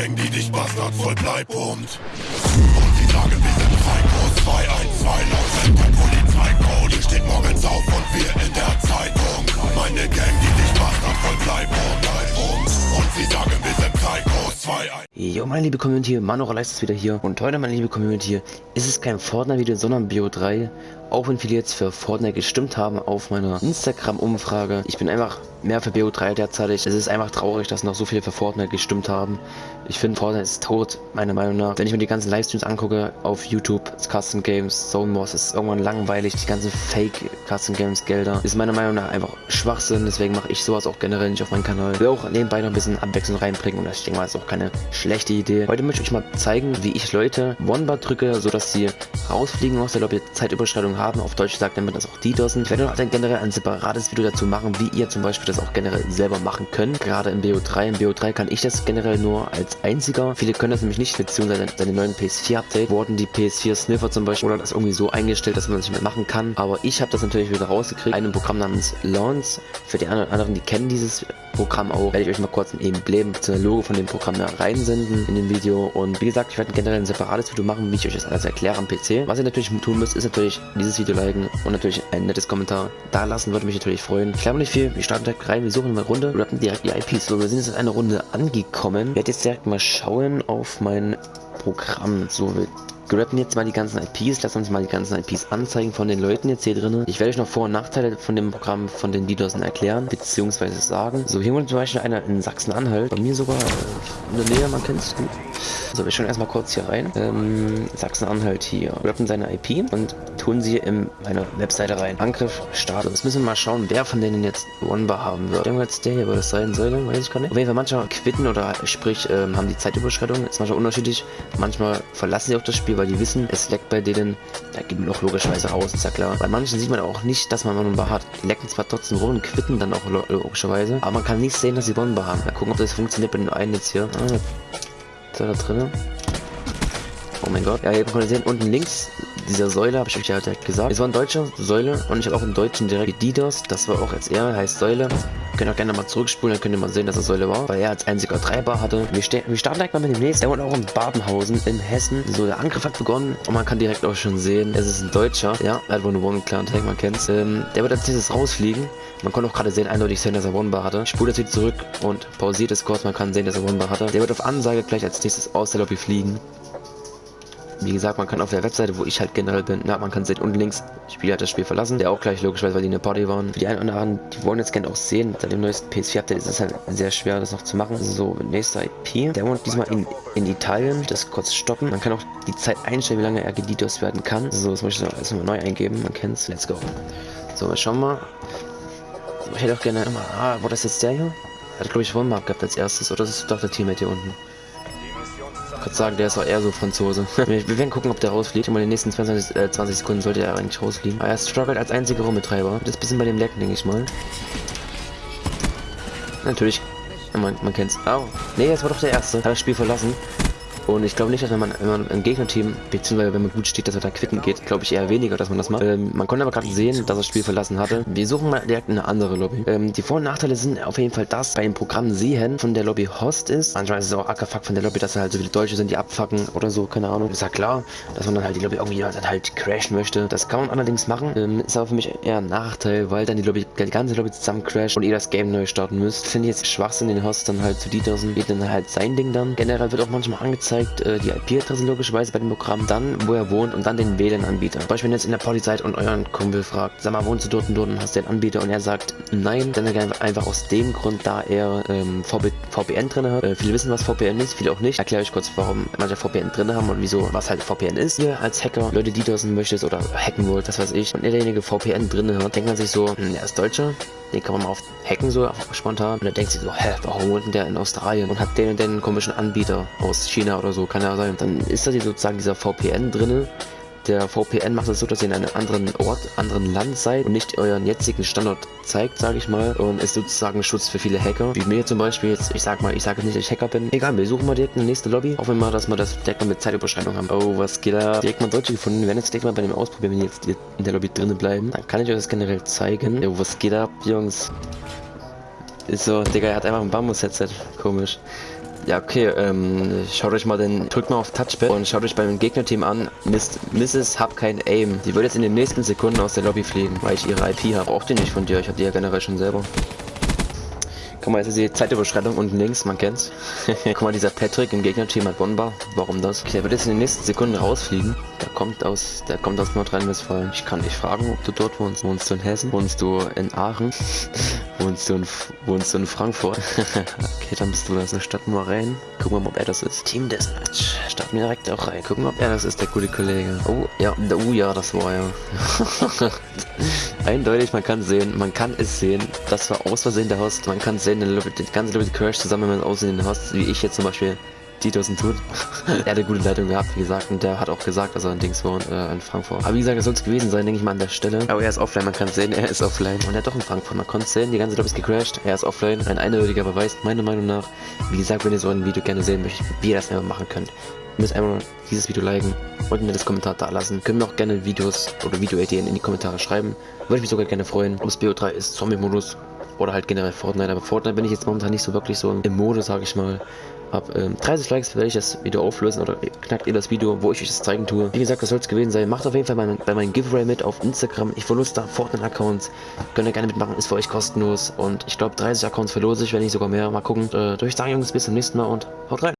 Gang, die dich bastard voll bleipumpt. Und sie sagen, wir sind Psychos 212 laut Polizeicode. Steht morgens auf und wir in der Zeitung. Meine Gang, die dich bastard voll bleipumpt. Und sie sagen, wir sind Psychos 212. Jo, meine liebe Community, Mano Leist ist wieder hier. Und heute, meine liebe Community, ist es kein Fortnite-Video, sondern Bio3. Auch wenn viele jetzt für Fortnite gestimmt haben auf meiner Instagram-Umfrage. Ich bin einfach mehr für BO3 derzeit. Es ist einfach traurig, dass noch so viele für Fortnite gestimmt haben. Ich finde, Fortnite ist tot, meiner Meinung nach. Wenn ich mir die ganzen Livestreams angucke auf YouTube, Custom Games, Zone Wars, ist irgendwann langweilig. Die ganzen Fake Custom Games Gelder ist meiner Meinung nach einfach Schwachsinn. Deswegen mache ich sowas auch generell nicht auf meinem Kanal. Will auch nebenbei noch ein bisschen Abwechslung reinbringen und das, ich denke mal, ist auch keine schlechte Idee. Heute möchte ich euch mal zeigen, wie ich Leute One-Bar drücke, sodass sie rausfliegen aus der Lobby, Zeitüberschreitung haben. Auf Deutsch sagt damit das auch die DDoSen. Ich werde noch dann generell ein separates Video dazu machen, wie ihr zum Beispiel das auch generell selber machen könnt. Gerade im BO3. Im BO3 kann ich das generell nur als einziger. Viele können das nämlich nicht, beziehungsweise seit dem neuen PS4-Update wurden die PS4-Sniffer zum Beispiel oder das irgendwie so eingestellt, dass man das nicht mehr machen kann. Aber ich habe das natürlich wieder rausgekriegt. Ein Programm namens Lawns. Für die anderen, die kennen dieses Programm auch, werde ich euch mal kurz ein Emblem bzw. Logo von dem Programm da reinsenden in dem Video. Und wie gesagt, ich werde generell ein separates Video machen, wie ich euch das alles erkläre am PC. Was ihr natürlich tun müsst, ist natürlich dieses Video liken und natürlich ein nettes Kommentar da lassen, würde mich natürlich freuen. Ich glaube nicht viel, wir starten direkt rein, wir suchen eine Runde oder direkt die IPs. So, wir sind jetzt in einer Runde angekommen. Ich werde jetzt direkt mal schauen auf mein Programm. So, wir graben jetzt mal die ganzen IPs, lass uns mal die ganzen IPs anzeigen von den Leuten jetzt hier drin. Ich werde euch noch Vor- und Nachteile von dem Programm von den DDoSen erklären, beziehungsweise sagen. So, hier wurde zum Beispiel einer in Sachsen-Anhalt, bei mir sogar äh, in der Nähe, man kennt es gut. So, wir schauen erstmal kurz hier rein. Ähm, Sachsen-Anhalt hier. Graben seine IP und tun sie in meine Webseite rein. Angriff starten. Jetzt müssen wir mal schauen, wer von denen jetzt One-Bar haben wird. Irgendwann jetzt der hier, wo das sein soll, weiß ich gar nicht. Auf jeden Fall manchmal quitten oder sprich ähm, haben die Zeitüberschreitung. Ist manchmal unterschiedlich. Manchmal verlassen sie auch das Spiel, weil die wissen, es leckt bei denen. Da gibt noch logischerweise raus, ist ja klar. Bei manchen sieht man auch nicht, dass man One-Bar hat. Die lecken zwar trotzdem rum und quitten dann auch logischerweise. Aber man kann nicht sehen, dass sie One-Bar haben. Mal gucken, ob das funktioniert bei den einen jetzt hier. Ah, da drinnen? Oh mein Gott. Ja, hier könnt ihr sehen, unten links dieser Säule, habe ich euch ja direkt gesagt. Es war ein deutscher Säule und ich habe auch einen deutschen direkt Didos. Das war auch jetzt er, heißt Säule. Könnt auch gerne mal zurückspulen, dann könnt ihr mal sehen, dass er Säule war, weil er als einziger Treiber hatte. Wir, wir starten direkt mal mit dem nächsten. Er wohnt auch in Babenhausen in Hessen. So, der Angriff hat begonnen und man kann direkt auch schon sehen, es ist ein Deutscher. Ja, er hat wohl eine One Clan Tank, man kennt's. Ähm, der wird als nächstes rausfliegen. Man konnte auch gerade sehen, eindeutig sehen, dass er One-Bar hatte. Ich spule das wieder zurück und pausiert es kurz. Man kann sehen, dass er One-Bar hatte. Der wird auf Ansage gleich als nächstes aus der Lobby fliegen. Wie gesagt, man kann auf der Webseite, wo ich halt generell bin, na, man kann sehen, unten links, Spieler hat das Spiel verlassen, der auch gleich logischerweise, weil die in der Party waren. Für die einen oder anderen, die wollen jetzt gerne auch sehen, seit dem neuesten PS4-Update ist es halt sehr schwer, das noch zu machen. So, nächster IP, der wohnt diesmal in, in Italien, das kurz stoppen. Man kann auch die Zeit einstellen, wie lange er gedidos werden kann. So, das möchte ich erstmal neu eingeben, man kennt's, let's go. So, wir schauen mal. Ich hätte auch gerne immer, ah, war das jetzt der hier? Hat glaube ich One-Mark gehabt als erstes, oder das ist doch der Teammate hier unten. Kann sagen, der ist auch eher so Franzose. wir werden gucken, ob der rausfliegt. Und in den nächsten 20, äh, 20 Sekunden sollte er eigentlich rausfliegen. Aber er struggelt als einziger Rumbetreiber. Das ist ein bisschen bei dem Lecken, denke ich mal. Natürlich. Man, man kennt's. Oh. Nee, jetzt war doch der Erste. Hat das Spiel verlassen. Und ich glaube nicht, dass wenn man, wenn man im Gegnerteam, beziehungsweise wenn man gut steht, dass er da quitten geht, glaube ich eher weniger, dass man das macht. Ähm, man konnte aber gerade sehen, dass das Spiel verlassen hatte. Wir suchen mal direkt eine andere Lobby. Ähm, die Vor- und Nachteile sind auf jeden Fall das, bei dem Programm sehen von der Lobby Host ist. Manchmal ist es auch Ackerfuck von der Lobby, dass da halt so viele Deutsche sind, die abfacken oder so, keine Ahnung. Ist ja klar, dass man dann halt die Lobby irgendwie dann halt crashen möchte. Das kann man allerdings machen. Ähm, ist aber für mich eher ein Nachteil, weil dann die Lobby, die ganze Lobby zusammen crasht und ihr das Game neu starten müsst. Finde ich jetzt Schwachsinn, den Host dann halt zu DDoSen. Geht dann halt sein Ding dann. Generell wird auch manchmal angezeigt, äh, die IP IP-Adresse logischerweise bei dem Programm, dann wo er wohnt und dann den WLAN-Anbieter. Beispiel, wenn ihr jetzt in der Party seid und euren Kumpel fragt, sag mal, wohnst du dort und dort und hast den Anbieter und er sagt nein, dann einfach aus dem Grund, da er ähm, VB VPN drin hat. Äh, viele wissen, was VPN ist, viele auch nicht. Erkläre ich kurz, warum manche VPN drin haben und wieso, was halt VPN ist. Ihr als Hacker Leute, die DDoSen möchtet oder hacken wollt, das weiß ich, und ihr derjenige VPN drin hat, denkt man sich so, hm, er ist Deutscher, den kann man mal auf hacken so spontan und dann denkt sich so, hä, warum wohnt denn der in Australien und hat den und den komischen Anbieter aus China oder so, kann ja sein. Dann ist da sozusagen dieser VPN drinne der VPN macht es so, dass ihr in einem anderen Ort, anderen Land seid und nicht euren jetzigen Standort zeigt, sage ich mal. Und ist sozusagen Schutz für viele Hacker. Wie mir zum Beispiel jetzt, ich sag mal, ich sage nicht, dass ich Hacker bin. Egal, wir suchen mal direkt eine nächste Lobby. Hoffen wir mal, dass wir das direkt mal mit Zeitüberschreitung haben. Oh, was geht da? Direkt mal Deutsche gefunden. Wir werden jetzt direkt mal bei dem ausprobieren, wenn jetzt in der Lobby drinnen bleiben. Dann kann ich euch das generell zeigen. Oh, was geht ab, Jungs? Ist so, Digga, er hat einfach ein Bambus-Headset. Komisch. Ja, okay, ähm, schaut euch mal den, drückt mal auf Touchpad und schaut euch beim Gegnerteam an, Miss, Mrs. hab kein Aim. Die wird jetzt in den nächsten Sekunden aus der Lobby fliegen, weil ich ihre IP habe. Braucht ihr nicht von dir, ich hab die ja generell schon selber. Guck mal, jetzt ist die Zeitüberschreitung unten links, man kennt's. Guck mal, dieser Patrick im Gegnerteam hat Bonbar. Warum das? Okay, der wird jetzt in den nächsten Sekunden rausfliegen. Der kommt aus, der kommt aus Nordrhein-Westfalen. Ich kann dich fragen, ob du dort wohnst. Wohnst du in Hessen? Wohnst du in Aachen? wohnst du in, wohnst du in Frankfurt? okay, dann bist du das. Also starten wir rein. Gucken wir mal, ob er das ist. Team Deathmatch. Starten wir direkt auch rein. Gucken wir, ob er das ist, der gute Kollege. Oh, ja, oh ja, das war ja. Eindeutig, man kann sehen, man kann es sehen. Das war aus Versehen der Host. Man kann sehen, der, der ganze Level Crash zusammen mit Aussehen den Host, wie ich jetzt zum Beispiel. Titus tut. er hat eine gute Leitung gehabt, wie gesagt, und der hat auch gesagt, dass er in Dings wohnt, äh, in Frankfurt. Aber wie gesagt, es soll es gewesen sein, denke ich mal an der Stelle. Aber er ist offline, man kann sehen, er ist offline. Und er hat doch in Frankfurt, man konnte sehen, die ganze Lobby ist gecrashed, er ist offline. Ein eindeutiger Beweis, meiner Meinung nach. Wie gesagt, wenn ihr so ein Video gerne sehen möchtet, wie ihr das einfach machen könnt. Müsst einfach dieses Video liken und mir das Kommentar da lassen. Können mir auch gerne Videos oder Videoideen in die Kommentare schreiben. Würde ich mich sogar gerne freuen. Ob es BO3 ist, Zombie-Modus oder halt generell Fortnite. Aber Fortnite bin ich jetzt momentan nicht so wirklich so im Modus, sage ich mal. Ab ähm, 30 Likes werde ich das Video auflösen oder knackt ihr das Video, wo ich euch das zeigen tue. Wie gesagt, das soll es gewesen sein. Macht auf jeden Fall bei, bei meinem Giveaway mit auf Instagram. Ich verlose da Fortnite-Accounts. Könnt ihr gerne mitmachen, ist für euch kostenlos. Und ich glaube 30 Accounts verlose ich, wenn nicht sogar mehr. Mal gucken. Äh, durch sagen Jungs, bis zum nächsten Mal und haut rein.